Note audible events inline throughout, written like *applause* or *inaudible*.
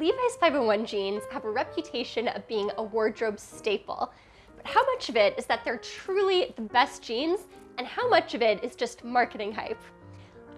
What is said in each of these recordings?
Levi's 501 jeans have a reputation of being a wardrobe staple, but how much of it is that they're truly the best jeans and how much of it is just marketing hype?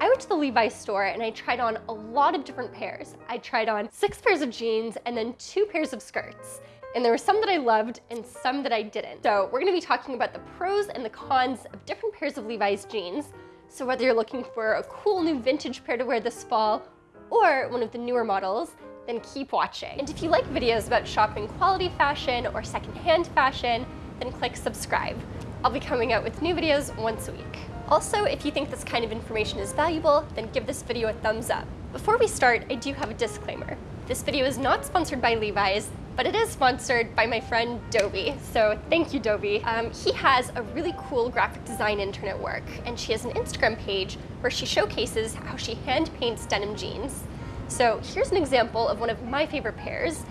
I went to the Levi's store and I tried on a lot of different pairs. I tried on six pairs of jeans and then two pairs of skirts. And there were some that I loved and some that I didn't. So we're gonna be talking about the pros and the cons of different pairs of Levi's jeans. So whether you're looking for a cool new vintage pair to wear this fall or one of the newer models, then keep watching. And if you like videos about shopping quality fashion or secondhand fashion, then click subscribe. I'll be coming out with new videos once a week. Also, if you think this kind of information is valuable, then give this video a thumbs up. Before we start, I do have a disclaimer. This video is not sponsored by Levi's, but it is sponsored by my friend Dobie. So thank you, Dobie. Um, he has a really cool graphic design intern at work, and she has an Instagram page where she showcases how she hand paints denim jeans. So here's an example of one of my favorite pairs.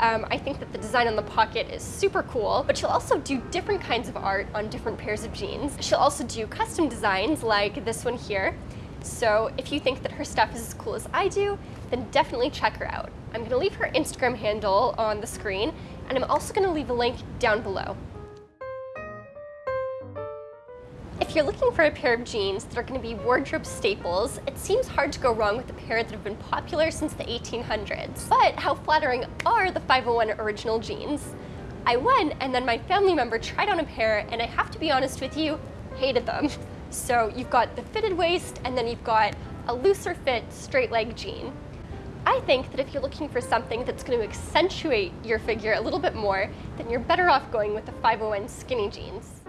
Um, I think that the design on the pocket is super cool, but she'll also do different kinds of art on different pairs of jeans. She'll also do custom designs like this one here. So if you think that her stuff is as cool as I do, then definitely check her out. I'm gonna leave her Instagram handle on the screen, and I'm also gonna leave a link down below. You're looking for a pair of jeans that are going to be wardrobe staples, it seems hard to go wrong with a pair that have been popular since the 1800s. But how flattering are the 501 original jeans? I went and then my family member tried on a pair and I have to be honest with you, hated them. *laughs* So you've got the fitted waist and then you've got a looser fit straight leg jean. I think that if you're looking for something that's going to accentuate your figure a little bit more, then you're better off going with the 501 skinny jeans.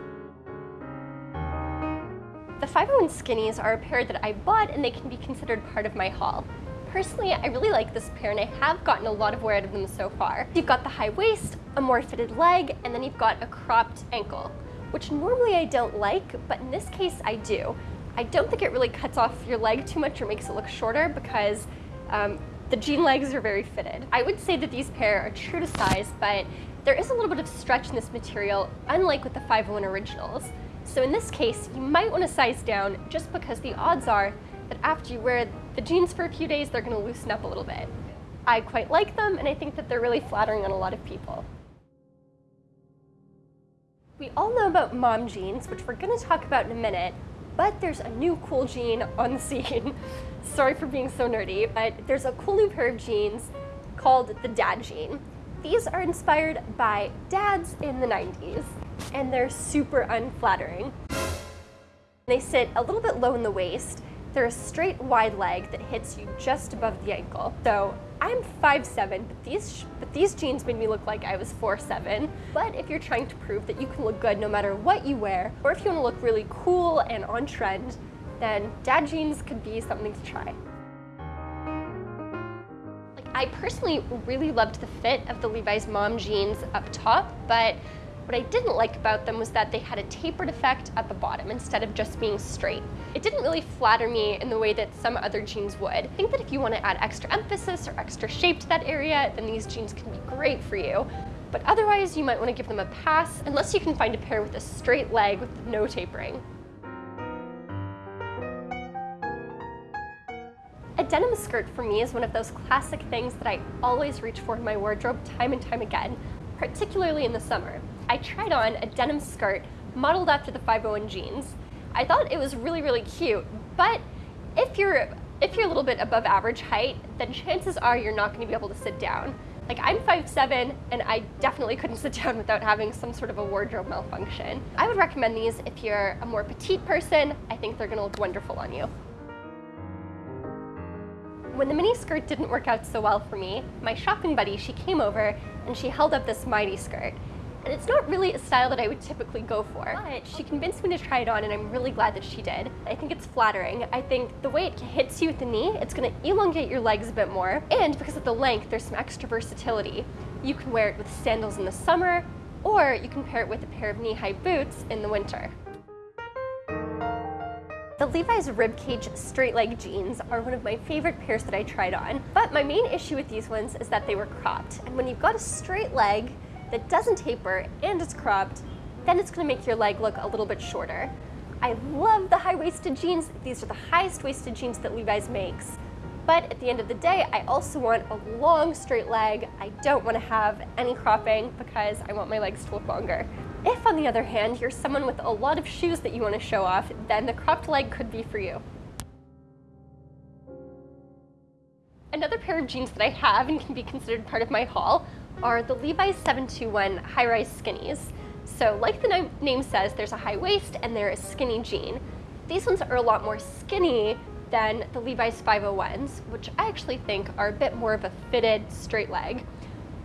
The 501 Skinnies are a pair that I bought and they can be considered part of my haul. Personally, I really like this pair and I have gotten a lot of wear out of them so far. You've got the high waist, a more fitted leg, and then you've got a cropped ankle, which normally I don't like, but in this case I do. I don't think it really cuts off your leg too much or makes it look shorter because um, the jean legs are very fitted. I would say that these pair are true to size, but there is a little bit of stretch in this material, unlike with the 501 originals. So in this case, you might want to size down just because the odds are that after you wear the jeans for a few days, they're going to loosen up a little bit. I quite like them, and I think that they're really flattering on a lot of people. We all know about mom jeans, which we're going to talk about in a minute, but there's a new cool jean on the scene. *laughs* Sorry for being so nerdy, but there's a cool new pair of jeans called the dad jean. These are inspired by dads in the 90s and they're super unflattering. They sit a little bit low in the waist. They're a straight wide leg that hits you just above the ankle. So I'm 5'7", but these, but these jeans made me look like I was 4'7". But if you're trying to prove that you can look good no matter what you wear, or if you want to look really cool and on trend, then dad jeans could be something to try. I personally really loved the fit of the Levi's mom jeans up top, but what I didn't like about them was that they had a tapered effect at the bottom instead of just being straight. It didn't really flatter me in the way that some other jeans would. I think that if you want to add extra emphasis or extra shape to that area, then these jeans can be great for you. But otherwise, you might want to give them a pass unless you can find a pair with a straight leg with no tapering. A denim skirt for me is one of those classic things that I always reach for in my wardrobe time and time again, particularly in the summer. I tried on a denim skirt modeled after the 501 jeans. I thought it was really, really cute, but if you're, if you're a little bit above average height, then chances are you're not gonna be able to sit down. Like I'm 5'7", and I definitely couldn't *laughs* sit down without having some sort of a wardrobe malfunction. I would recommend these if you're a more petite person. I think they're gonna look wonderful on you. When the mini skirt didn't work out so well for me, my shopping buddy, she came over and she held up this midi skirt. And it's not really a style that I would typically go for, but she convinced me to try it on and I'm really glad that she did. I think it's flattering. I think the way it hits you at the knee, it's gonna elongate your legs a bit more. And because of the length, there's some extra versatility. You can wear it with sandals in the summer, or you can pair it with a pair of knee-high boots in the winter. The Levi's ribcage straight leg jeans are one of my favorite pairs that I tried on, but my main issue with these ones is that they were cropped. And when you've got a straight leg, that doesn't taper and is cropped, then it's gonna make your leg look a little bit shorter. I love the high-waisted jeans. These are the highest waisted jeans that Levi's makes, But at the end of the day, I also want a long straight leg. I don't want to have any cropping because I want my legs to look longer. If, on the other hand, you're someone with a lot of shoes that you want to show off, then the cropped leg could be for you. Another pair of jeans that I have and can be considered part of my haul are the Levi's 721 high-rise skinnies. So like the name says, there's a high waist and they're a skinny jean. These ones are a lot more skinny than the Levi's 501s, which I actually think are a bit more of a fitted straight leg.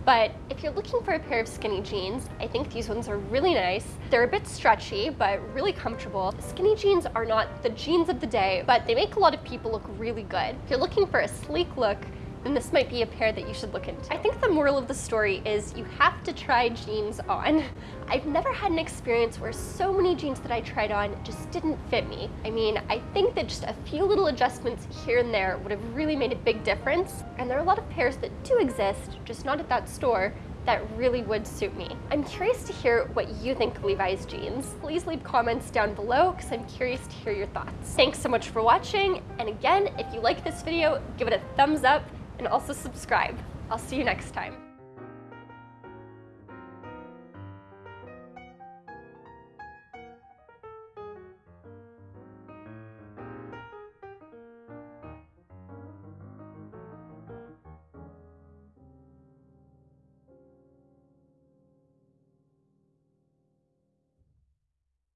But if you're looking for a pair of skinny jeans, I think these ones are really nice. They're a bit stretchy, but really comfortable. Skinny jeans are not the jeans of the day, but they make a lot of people look really good. If you're looking for a sleek look, then this might be a pair that you should look into. I think the moral of the story is you have to try jeans on. I've never had an experience where so many jeans that I tried on just didn't fit me. I mean, I think that just a few little adjustments here and there would have really made a big difference. And there are a lot of pairs that do exist, just not at that store, that really would suit me. I'm curious to hear what you think of Levi's jeans. Please leave comments down below because I'm curious to hear your thoughts. Thanks so much for watching, and again, if you like this video, give it a thumbs up and also subscribe. I'll see you next time.